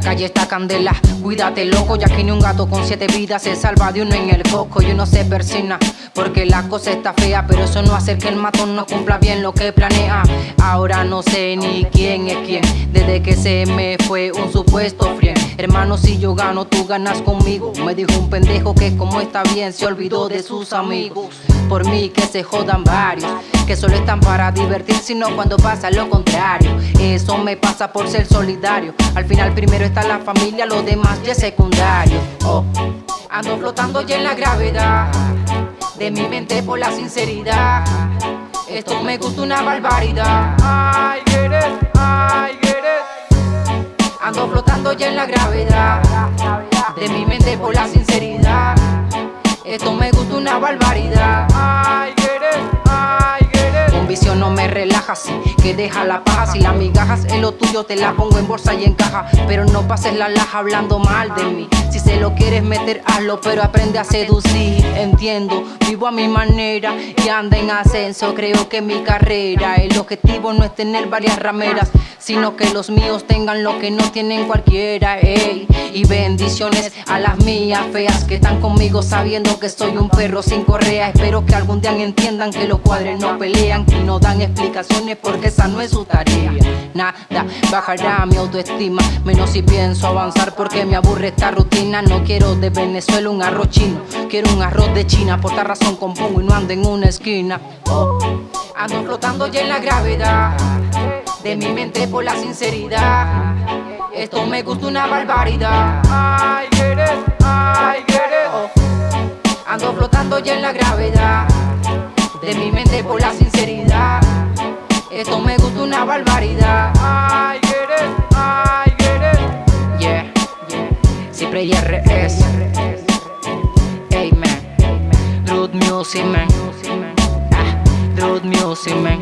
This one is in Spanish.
La calle está candela, cuídate loco, ya que ni un gato con siete vidas se salva de uno en el coco y uno se persina. Porque la cosa está fea, pero eso no hace que el matón no cumpla bien lo que planea. Ahora no sé ni quién es quién, desde que se me fue un supuesto frien. Hermano, si yo gano, tú ganas conmigo. Me dijo un pendejo que como está bien, se olvidó de sus amigos. Por mí que se jodan varios, que solo están para divertir, sino cuando pasa lo contrario. Eso me pasa por ser solidario. Al final primero está la familia, lo demás ya es secundario. Oh, ando flotando ya en la gravedad de mi mente por la sinceridad. Esto me gusta una barbaridad. Ando flotando ya en la gravedad de mi mente por la sinceridad. Esto me gusta una barbaridad. Con visión no me relaja así que deja la paja. Si las migajas es lo tuyo te la pongo en bolsa y en caja. Pero no pases la laja hablando mal de mí. Si se lo quieres meter hazlo pero aprende a seducir. Entiendo, vivo a mi manera y anda en ascenso. Creo que mi carrera el objetivo no es tener varias rameras Sino que los míos tengan lo que no tienen cualquiera ey. Y bendiciones a las mías feas que están conmigo sabiendo que soy un perro sin correa. Espero que algún día entiendan que los cuadres no pelean y no dan explicaciones porque esa no es su tarea. Nada, bajará mi autoestima Menos si pienso avanzar porque me aburre esta rutina. No quiero de Venezuela un arroz chino Quiero un arroz de China. Por esta razón compongo y no ando en una esquina. Oh, Ando flotando ya en la gravedad De mi mente por la sinceridad Esto me gusta una barbaridad get it, get it. oh, Ando flotando ya en la gravedad De mi mente por la sinceridad esto me gusta una barbaridad. I get it, I get it. Yeah, yeah. Siempre IRS. Man. Rude music man. Ah, Rude music man.